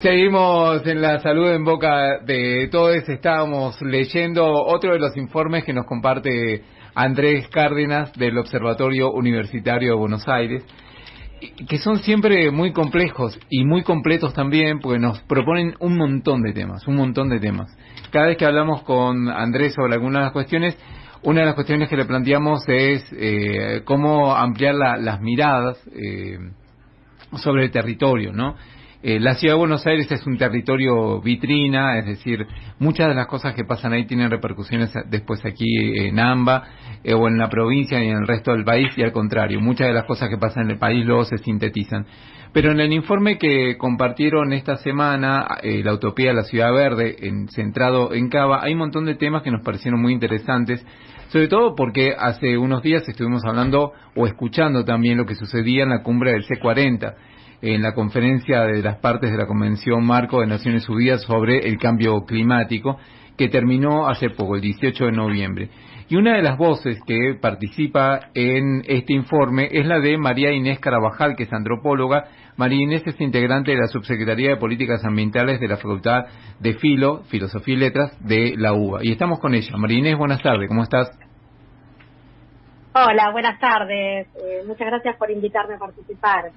Seguimos en la salud en boca de todos. Estábamos leyendo otro de los informes que nos comparte Andrés Cárdenas del Observatorio Universitario de Buenos Aires, que son siempre muy complejos y muy completos también, porque nos proponen un montón de temas, un montón de temas. Cada vez que hablamos con Andrés sobre algunas de las cuestiones, una de las cuestiones que le planteamos es eh, cómo ampliar las miradas eh, sobre el territorio, ¿no? Eh, la ciudad de Buenos Aires es un territorio vitrina, es decir, muchas de las cosas que pasan ahí tienen repercusiones después aquí en AMBA eh, o en la provincia y en el resto del país y al contrario, muchas de las cosas que pasan en el país luego se sintetizan. Pero en el informe que compartieron esta semana, eh, la Utopía de la Ciudad Verde, centrado en Cava, hay un montón de temas que nos parecieron muy interesantes, sobre todo porque hace unos días estuvimos hablando o escuchando también lo que sucedía en la cumbre del C40 en la conferencia de las partes de la Convención Marco de Naciones Unidas sobre el cambio climático, que terminó hace poco, el 18 de noviembre. Y una de las voces que participa en este informe es la de María Inés Carabajal, que es antropóloga. María Inés es integrante de la Subsecretaría de Políticas Ambientales de la Facultad de Filo, Filosofía y Letras de la UBA. Y estamos con ella. María Inés, buenas tardes, ¿cómo estás? Hola, buenas tardes. Eh, muchas gracias por invitarme a participar.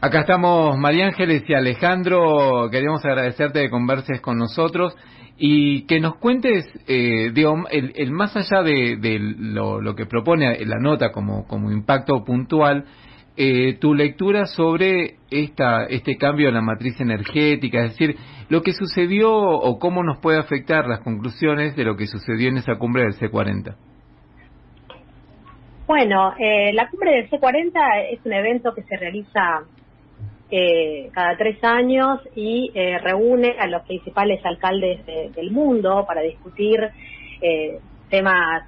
Acá estamos María Ángeles y Alejandro. Queríamos agradecerte que converses con nosotros y que nos cuentes, eh, el, más allá de, lo, que propone la nota como, como impacto puntual, eh, tu lectura sobre esta, este cambio en la matriz energética, es decir, lo que sucedió o cómo nos puede afectar las conclusiones de lo que sucedió en esa cumbre del C40. Bueno, eh, la cumbre del C40 es un evento que se realiza eh, cada tres años y eh, reúne a los principales alcaldes del mundo para discutir eh, temas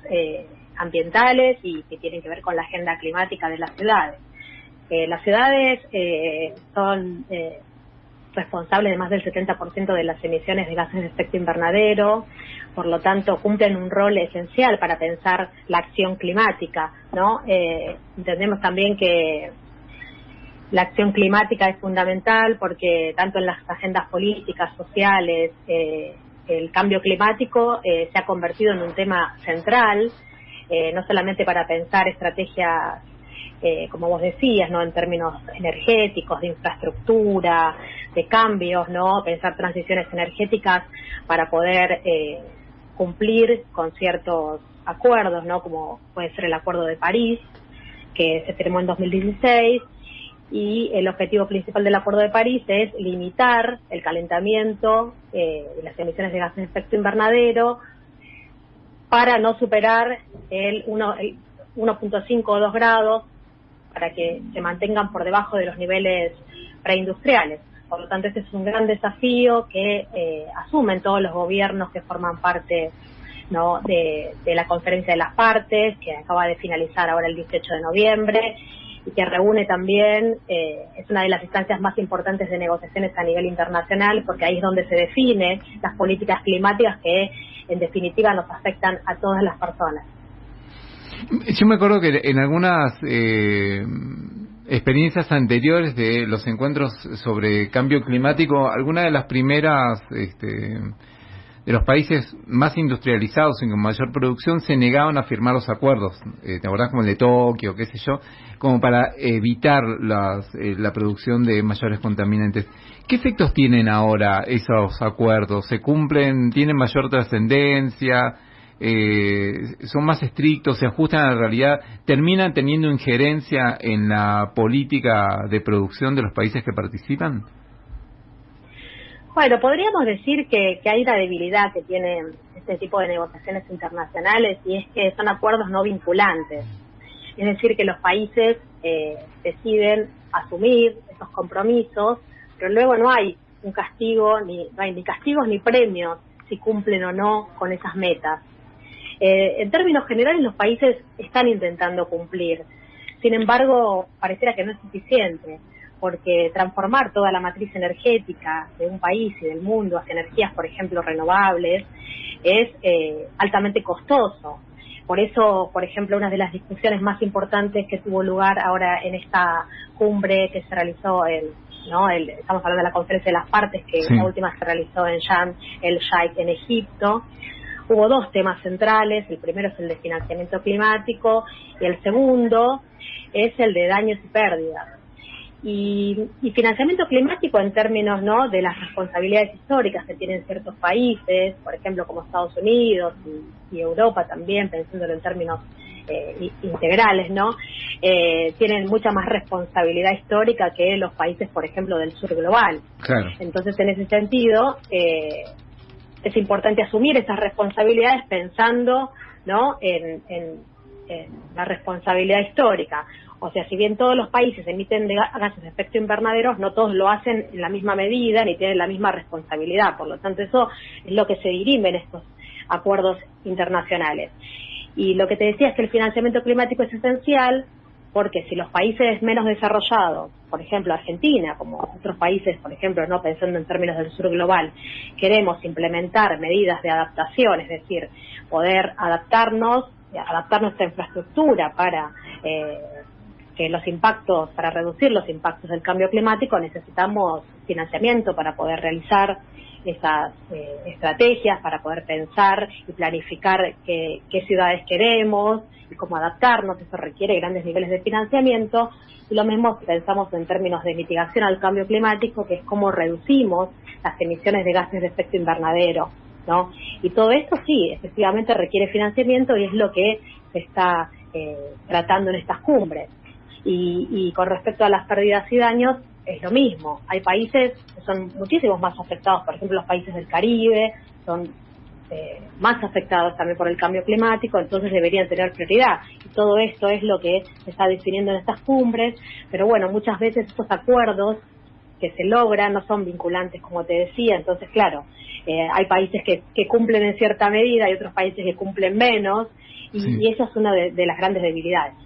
ambientales y que tienen que ver con la agenda climática de las ciudades. las ciudades son responsables de más del 70% de las emisiones de gases de efecto invernadero, por lo tanto cumplen un rol esencial para pensar la acción climática, ¿no? entendemos también que la acción climática es fundamental porque tanto en las agendas políticas, sociales, eh, el cambio climático eh, se ha convertido en un tema central, eh, no solamente para pensar estrategias, como vos decías, no en términos energéticos, de infraestructura, de cambios, no pensar transiciones energéticas para poder cumplir con ciertos acuerdos, no como puede ser el Acuerdo de París que se firmó en 2016 y el objetivo principal del Acuerdo de París es limitar el calentamiento eh, y las emisiones de gases de efecto invernadero para no superar el 1.5 o 2 grados para que se mantengan por debajo de los niveles preindustriales. Por lo tanto, este es un gran desafío que eh, asumen todos los gobiernos que forman parte ¿no? de, de la conferencia de las partes, que acaba de finalizar ahora el 18 de noviembre, y que reúne también, eh, es una de las instancias más importantes de negociaciones a nivel internacional, porque ahí es donde se define las políticas climáticas que en definitiva nos afectan a todas las personas. Yo me acuerdo que en algunas eh, experiencias anteriores de los encuentros sobre cambio climático, alguna de las primeras este, de los países más industrializados y con mayor producción se negaban a firmar los acuerdos, eh, ¿te acordás como el de Tokio, qué sé yo, como para evitar eh, la producción de mayores contaminantes. ¿Qué efectos tienen ahora esos acuerdos? ¿Se cumplen? ¿Tienen mayor trascendencia? Eh, ¿Son más estrictos? ¿Se ajustan a la realidad? ¿Terminan teniendo injerencia en la política de producción de los países que participan? Bueno, podríamos decir que, hay una debilidad que tienen este tipo de negociaciones internacionales y es que son acuerdos no vinculantes. Es decir, que los países eh, deciden asumir esos compromisos, pero luego no hay un castigo, ni, no hay ni castigos ni premios si cumplen o no con esas metas. Eh, en términos generales, los países están intentando cumplir. Sin embargo, pareciera que no es suficiente porque transformar toda la matriz energética de un país y del mundo hacia energías, por ejemplo, renovables, es eh, altamente costoso. Por eso, por ejemplo, una de las discusiones más importantes que tuvo lugar ahora en esta cumbre que se realizó el, ¿no? estamos hablando de la conferencia de las partes, que la última se realizó en Sharm el Sheikh en Egipto. Hubo dos temas centrales, el primero es el de financiamiento climático y el segundo es el de daños y pérdidas. Y, financiamiento climático en términos ¿no? de las responsabilidades históricas que tienen ciertos países, por ejemplo como Estados Unidos y, Europa también, pensándolo en términos eh, integrales, ¿no? Eh, tienen mucha más responsabilidad histórica que los países, por ejemplo, del sur global. Entonces, en ese sentido, eh, es importante asumir esas responsabilidades pensando, ¿no? en la responsabilidad histórica. O sea, si bien todos los países emiten gases de efecto invernadero, no todos lo hacen en la misma medida ni tienen la misma responsabilidad. Por lo tanto, eso es lo que se dirime en estos acuerdos internacionales. Y lo que te decía es que el financiamiento climático es esencial porque si los países menos desarrollados, por ejemplo Argentina, como otros países, por ejemplo, no pensando en términos del sur global, queremos implementar medidas de adaptación, es decir, poder adaptarnos, adaptar nuestra infraestructura para eh, que los impactos, para reducir los impactos del cambio climático, necesitamos financiamiento para poder realizar esas eh, estrategias, para poder pensar y planificar qué, ciudades queremos y cómo adaptarnos. Eso requiere grandes niveles de financiamiento. Y lo mismo pensamos en términos de mitigación al cambio climático, que es cómo reducimos las emisiones de gases de efecto invernadero. ¿no? Y todo esto sí, efectivamente requiere financiamiento y es lo que se está eh, tratando en estas cumbres. Y, con respecto a las pérdidas y daños, es lo mismo. Hay países que son muchísimos más afectados, por ejemplo, los países del Caribe son eh, más afectados también por el cambio climático, entonces deberían tener prioridad. Y todo esto es lo que se está definiendo en estas cumbres, pero bueno, muchas veces estos acuerdos que se logran no son vinculantes, como te decía, entonces, claro, eh, hay países que, cumplen en cierta medida y otros países que cumplen menos, y, esa es una de las grandes debilidades.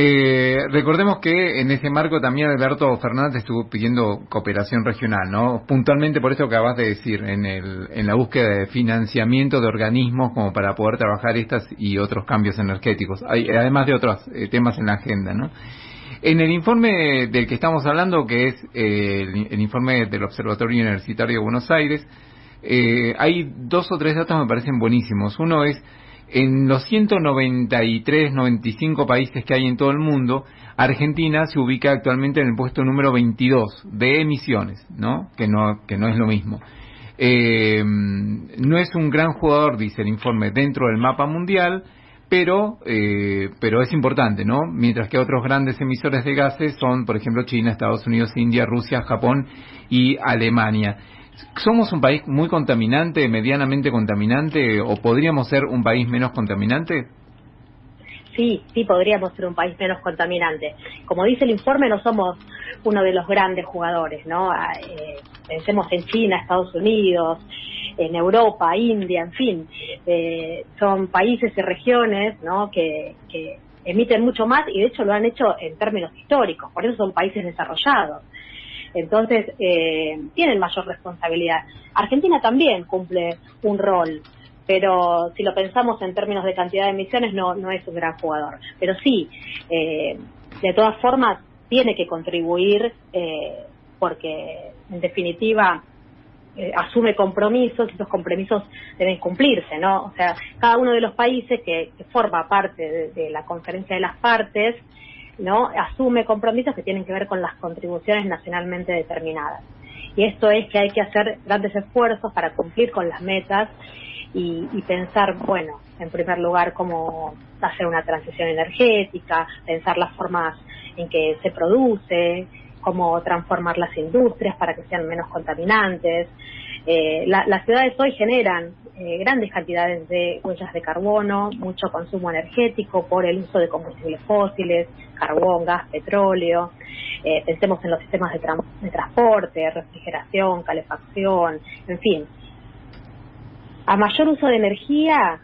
Eh, recordemos que en ese marco también Alberto Fernández estuvo pidiendo cooperación regional, ¿no? Puntualmente por eso acabas de decir, en, el, en la búsqueda de financiamiento de organismos como para poder trabajar estas y otros cambios energéticos, además de otros eh, temas en la agenda, ¿no? En el informe del que estamos hablando, que es eh, el, informe del Observatorio Universitario de Buenos Aires, hay dos o tres datos que me parecen buenísimos. Uno es en los 193, 95 países que hay en todo el mundo, Argentina se ubica actualmente en el puesto número 22 de emisiones, ¿no? Que no, que no es lo mismo. Eh, no es un gran jugador, dice el informe, dentro del mapa mundial, pero, eh, pero es importante, ¿no? Mientras que otros grandes emisores de gases son, por ejemplo, China, Estados Unidos, India, Rusia, Japón y Alemania. ¿Somos un país muy contaminante, medianamente contaminante, o podríamos ser un país menos contaminante? Sí, sí podríamos ser un país menos contaminante. Como dice el informe, no somos uno de los grandes jugadores, ¿no? Ah, eh, pensemos en China, Estados Unidos, en Europa, India, en fin. Eh, son países y regiones, ¿no? Que, que emiten mucho más y de hecho lo han hecho en términos históricos, por eso son países desarrollados. Entonces, eh, tienen mayor responsabilidad. Argentina también cumple un rol, pero si lo pensamos en términos de cantidad de emisiones, no, no es un gran jugador. Pero sí, eh, de todas formas, tiene que contribuir eh, porque, en definitiva, asume compromisos y esos compromisos deben cumplirse, ¿no? O sea, cada uno de los países que, forma parte de, la conferencia de las partes ¿no? asume compromisos que tienen que ver con las contribuciones nacionalmente determinadas. Y esto es que hay que hacer grandes esfuerzos para cumplir con las metas y, pensar, bueno, en primer lugar, cómo hacer una transición energética, pensar las formas en que se produce, cómo transformar las industrias para que sean menos contaminantes. Eh, las ciudades hoy generan eh, grandes cantidades de huellas de carbono, mucho consumo energético por el uso de combustibles fósiles, carbón, gas, petróleo. Eh, pensemos en los sistemas de, de transporte, refrigeración, calefacción, en fin. A mayor uso de energía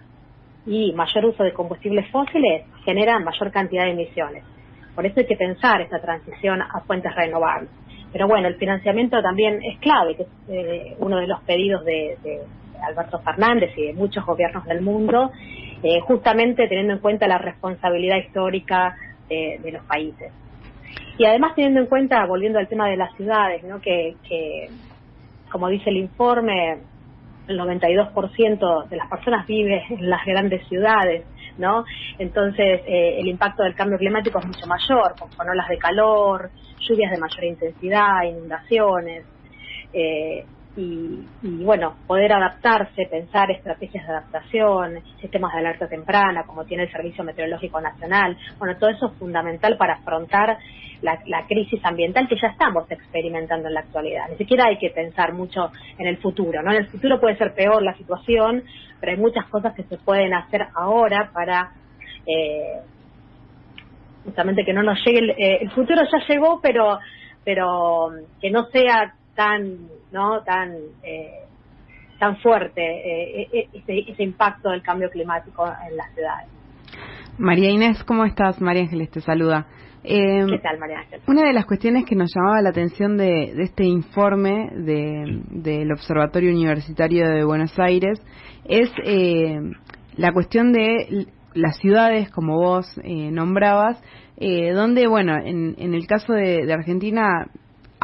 y mayor uso de combustibles fósiles generan mayor cantidad de emisiones. Por eso hay que pensar esta transición a fuentes renovables. Pero bueno, el financiamiento también es clave, que es eh, uno de los pedidos de Alberto Fernández y de muchos gobiernos del mundo, eh, justamente teniendo en cuenta la responsabilidad histórica de, los países. y además teniendo en cuenta, volviendo al tema de las ciudades, ¿no? que, como dice el informe, el 92% de las personas vive en las grandes ciudades, ¿no? Entonces, eh, el impacto del cambio climático es mucho mayor, con olas de calor, lluvias de mayor intensidad, inundaciones. Eh, y, bueno, poder adaptarse, pensar estrategias de adaptación, sistemas de alerta temprana, como tiene el Servicio Meteorológico Nacional. Bueno, todo eso es fundamental para afrontar la, crisis ambiental que ya estamos experimentando en la actualidad. Ni siquiera hay que pensar mucho en el futuro, ¿no? En el futuro puede ser peor la situación, pero hay muchas cosas que se pueden hacer ahora para eh, justamente que no nos llegue el, eh, el futuro ya llegó, pero pero que no sea tan no tan eh, tan fuerte eh, e, e, ese, impacto del cambio climático en las ciudades. María Inés, ¿cómo estás? María Ángeles te saluda. Eh, ¿Qué tal, María Ángeles? Una de las cuestiones que nos llamaba la atención de, este informe del Observatorio Universitario de Buenos Aires es la cuestión de las ciudades, como vos nombrabas, donde, bueno, en, el caso de Argentina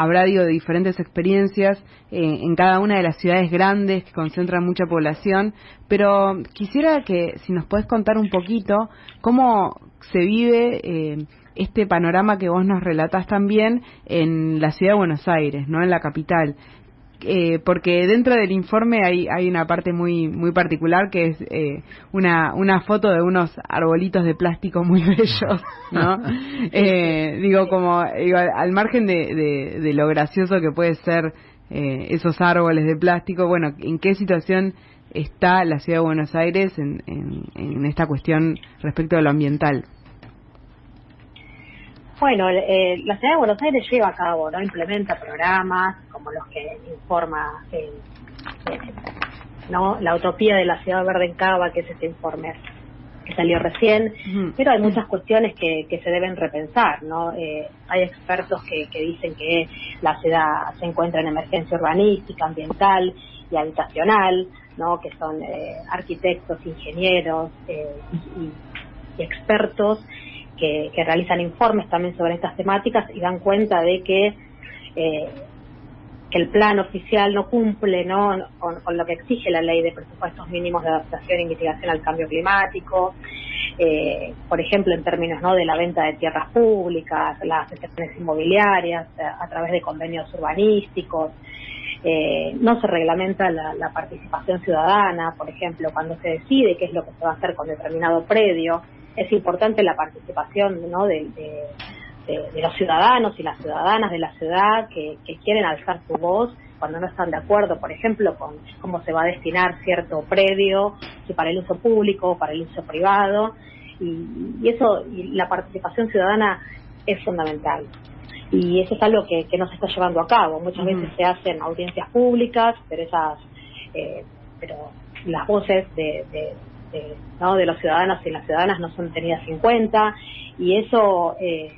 habrá digo diferentes experiencias eh, en cada una de las ciudades grandes que concentran mucha población, pero quisiera que si nos puedes contar un poquito cómo se vive eh, este panorama que vos nos relatás también en la ciudad de Buenos Aires, no en la capital. Eh, porque dentro del informe hay, hay una parte muy muy particular que es eh, una, una foto de unos arbolitos de plástico muy bellos, ¿no? Eh, digo, como al margen de, de, lo gracioso que puede ser esos árboles de plástico, bueno, ¿en qué situación está la ciudad de Buenos Aires en, en, en esta cuestión respecto a lo ambiental? Bueno, eh, la ciudad de Buenos Aires lleva a cabo, ¿no? Implementa programas como los que informa eh, eh, ¿no? la utopía de la ciudad verde en Cava, que es este informe que salió recién, pero hay muchas cuestiones que, que se deben repensar, ¿no? hay expertos que, que dicen que la ciudad se encuentra en emergencia urbanística, ambiental y habitacional, ¿no? Que son arquitectos, ingenieros y, y expertos que, realizan informes también sobre estas temáticas y dan cuenta de que, eh, el plan oficial no cumple. Con, lo que exige la ley de presupuestos mínimos de adaptación y mitigación al cambio climático, eh, por ejemplo, en términos ¿no? de la venta de tierras públicas, las excepciones inmobiliarias a, través de convenios urbanísticos. Eh, no se reglamenta la, la, participación ciudadana, por ejemplo, cuando se decide qué es lo que se va a hacer con determinado predio, es importante la participación ¿no? de, los ciudadanos y las ciudadanas de la ciudad que, quieren alzar su voz cuando no están de acuerdo, por ejemplo, con cómo se va a destinar cierto predio, si para el uso público o para el uso privado. Y, eso, y la participación ciudadana es fundamental. Y eso es algo que, no se está llevando a cabo. Muchas veces se hacen audiencias públicas, pero esas, eh, pero las voces de, de, ¿no? de los ciudadanos y las ciudadanas no son tenidas en cuenta y eso eh,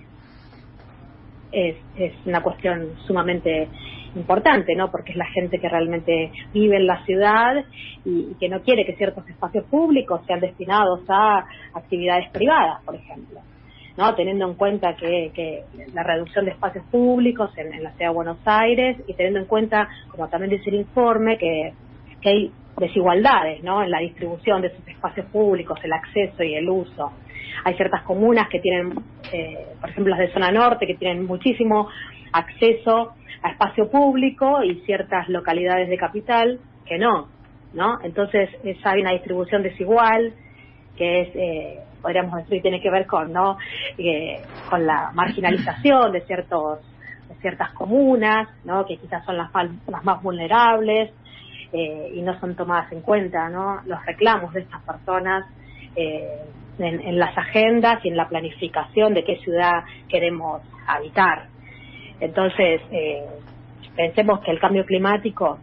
es, una cuestión sumamente importante, ¿no? Porque es la gente que realmente vive en la ciudad y, que no quiere que ciertos espacios públicos sean destinados a actividades privadas, por ejemplo. ¿no? teniendo en cuenta que, que la reducción de espacios públicos en, en, la ciudad de Buenos Aires y teniendo en cuenta, como también dice el informe, que, que hay desigualdades ¿no? en la distribución de sus espacios públicos, el acceso y el uso. Hay ciertas comunas que tienen, eh, por ejemplo las de zona norte, que tienen muchísimo acceso a espacio público y ciertas localidades de capital que no, ¿no? Entonces hay una distribución desigual que es, eh, podríamos decir, tiene que ver con, ¿no? Eh, con la marginalización de ciertos ciertas comunas, ¿no? Que quizás son las, las más vulnerables eh, y no son tomadas en cuenta ¿no? los reclamos de estas personas eh, en, las agendas y en la planificación de qué ciudad queremos habitar. Entonces, eh, pensemos que el cambio climático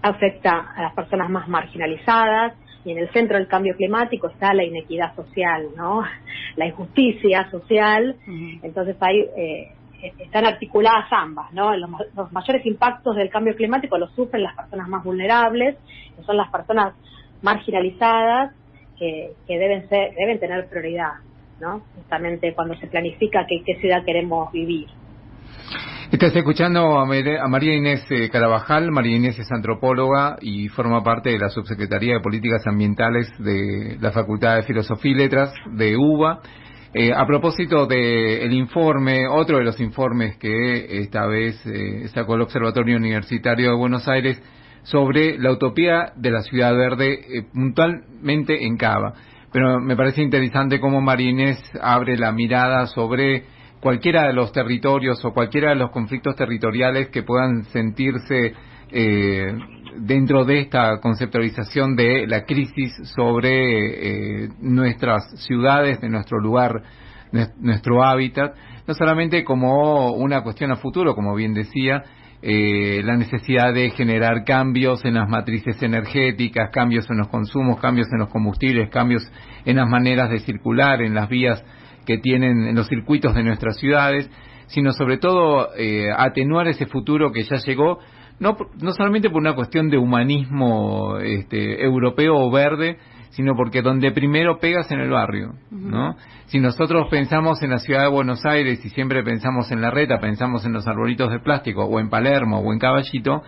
afecta a las personas más marginalizadas y en el centro del cambio climático está la inequidad social, ¿no? La injusticia social. Entonces hay están articuladas ambas, ¿no? Los, mayores impactos del cambio climático los sufren las personas más vulnerables, que son las personas marginalizadas, que, deben ser, deben tener prioridad, ¿no? Justamente cuando se planifica qué, qué ciudad queremos vivir. Estás escuchando a María Inés eh, Carabajal. María Inés es antropóloga y forma parte de la Subsecretaría de Políticas Ambientales de la Facultad de Filosofía y Letras de UBA. Eh, a propósito del informe, otro de los informes que esta vez eh, sacó el Observatorio Universitario de Buenos Aires sobre la utopía de la ciudad verde, puntualmente en Cava. Pero me parece interesante cómo María Inés abre la mirada sobre cualquiera de los territorios o cualquiera de los conflictos territoriales que puedan sentirse eh, dentro de esta conceptualización de la crisis sobre eh, nuestras ciudades, de nuestro lugar, nuestro hábitat, no solamente como una cuestión a futuro, como bien decía, eh, la necesidad de generar cambios en las matrices energéticas, cambios en los consumos, cambios en los combustibles, cambios en las maneras de circular, en las vías que tienen en los circuitos de nuestras ciudades, sino sobre todo atenuar ese futuro que ya llegó, no, no solamente por una cuestión de humanismo este, europeo o verde, sino porque donde primero pegas en el barrio, ¿no? Si nosotros pensamos en la ciudad de Buenos Aires y siempre pensamos en la reta, pensamos en los arbolitos de plástico, o en Palermo, o en Caballito,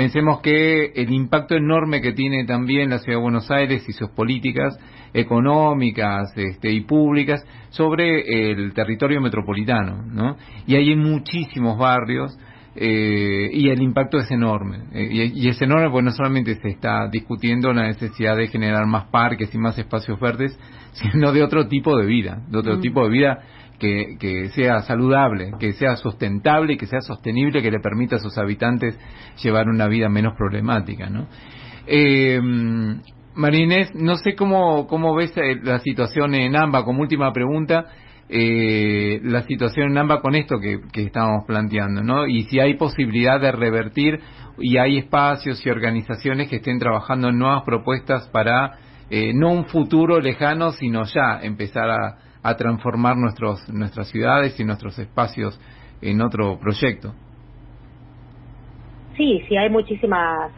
Pensemos que el impacto enorme que tiene también la Ciudad de Buenos Aires y sus políticas económicas este, y públicas sobre el territorio metropolitano, ¿no? Y hay muchísimos barrios eh, y el impacto es enorme. Eh, y, es enorme porque no solamente se está discutiendo la necesidad de generar más parques y más espacios verdes, sino de otro tipo de vida, de otro mm. tipo de vida que, sea saludable, que sea sustentable y que sea sostenible, que le permita a sus habitantes llevar una vida menos problemática, ¿no? Eh, Marinés, no sé cómo, cómo ves eh, la situación en AMBA, como última pregunta, eh, la situación en AMBA con esto que, que estábamos planteando, ¿no? Y si hay posibilidad de revertir y hay espacios y organizaciones que estén trabajando en nuevas propuestas para eh, no un futuro lejano, sino ya empezar a, transformar nuestros, nuestras ciudades y nuestros espacios en otro proyecto. Sí, sí, hay muchísimas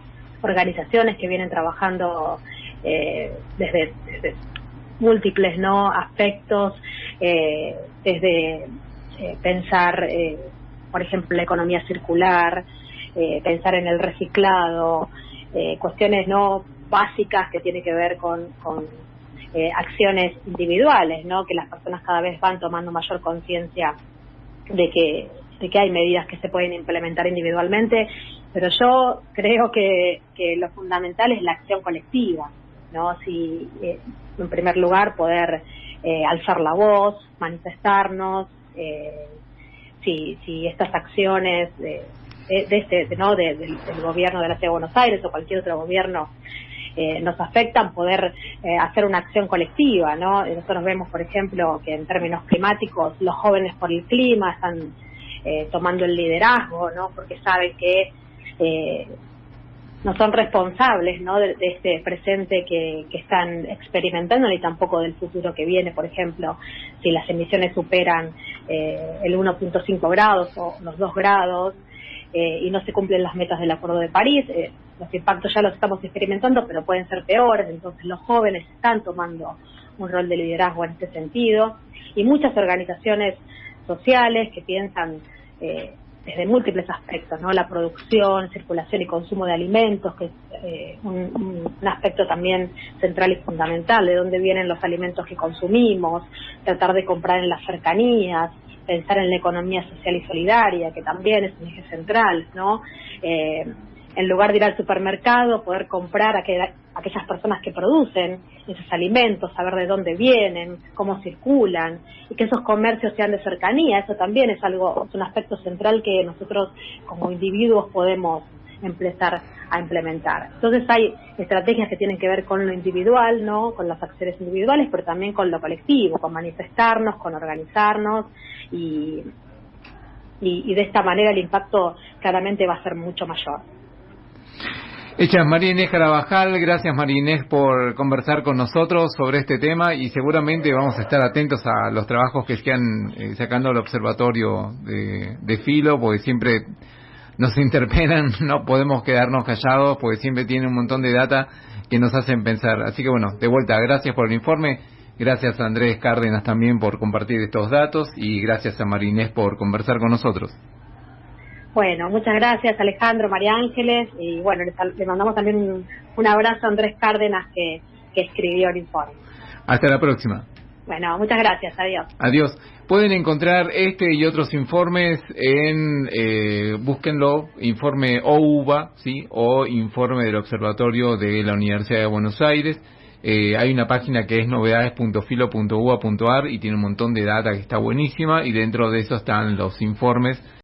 organizaciones que vienen trabajando eh, desde, múltiples no aspectos, eh, desde eh, pensar, por ejemplo, la economía circular, pensar en el reciclado, cuestiones no básicas que tienen que ver con eh, acciones individuales, ¿no? Que las personas cada vez van tomando mayor conciencia de que de que hay medidas que se pueden implementar individualmente, pero yo creo que, que lo fundamental es la acción colectiva, ¿no? Si, eh, en primer lugar, poder eh, alzar la voz, manifestarnos, eh, si, si estas acciones de, de, este, ¿no? del, del gobierno de la Ciudad de Buenos Aires o cualquier otro gobierno eh, nos afectan, poder eh, hacer una acción colectiva, ¿no? Nosotros vemos, por ejemplo, que en términos climáticos los jóvenes por el clima están eh, tomando el liderazgo, ¿no? Porque saben que no son responsables ¿no? De, este presente que, que, están experimentando ni tampoco del futuro que viene. Por ejemplo, si las emisiones superan el 1.5 grados o los 2 grados, eh, y no se cumplen las metas del Acuerdo de París. Eh, los impactos ya los estamos experimentando, pero pueden ser peores, entonces los jóvenes están tomando un rol de liderazgo en este sentido y muchas organizaciones sociales que piensan eh, desde múltiples aspectos, ¿no? La producción, circulación y consumo de alimentos, que es un, un, aspecto también central y fundamental, de dónde vienen los alimentos que consumimos, tratar de comprar en las cercanías, pensar en la economía social y solidaria, que también es un eje central, ¿no? Eh, en lugar de ir al supermercado, poder comprar a, aquellas personas que producen esos alimentos, saber de dónde vienen, cómo circulan, y que esos comercios sean de cercanía, eso también es algo, es un aspecto central que nosotros como individuos podemos empezar a implementar. Entonces hay estrategias que tienen que ver con lo individual, ¿no? Con las acciones individuales, pero también con lo colectivo, con manifestarnos, con organizarnos y, y, de esta manera el impacto claramente va a ser mucho mayor. Hecha María Inés Carabajal, gracias María Inés por conversar con nosotros sobre este tema y seguramente vamos a estar atentos a los trabajos que están eh, sacando el observatorio de, Filo, porque siempre nos interpelan, no podemos quedarnos callados porque siempre tienen un montón de data que nos hacen pensar. Así que bueno, de vuelta, gracias por el informe, gracias a Andrés Cárdenas también por compartir estos datos y gracias a Marinés por conversar con nosotros. Bueno, muchas gracias Alejandro, María Ángeles y bueno, le, mandamos también un, un, abrazo a Andrés Cárdenas que, que escribió el informe. Hasta la próxima. Bueno, muchas gracias, adiós. Adiós. Pueden encontrar este y otros informes en, eh, búsquenlo, informe OUBA, ¿sí? O informe del Observatorio de la Universidad de Buenos Aires. Eh, hay una página que es novedades.filo.uba.ar y tiene un montón de data que está buenísima y dentro de eso están los informes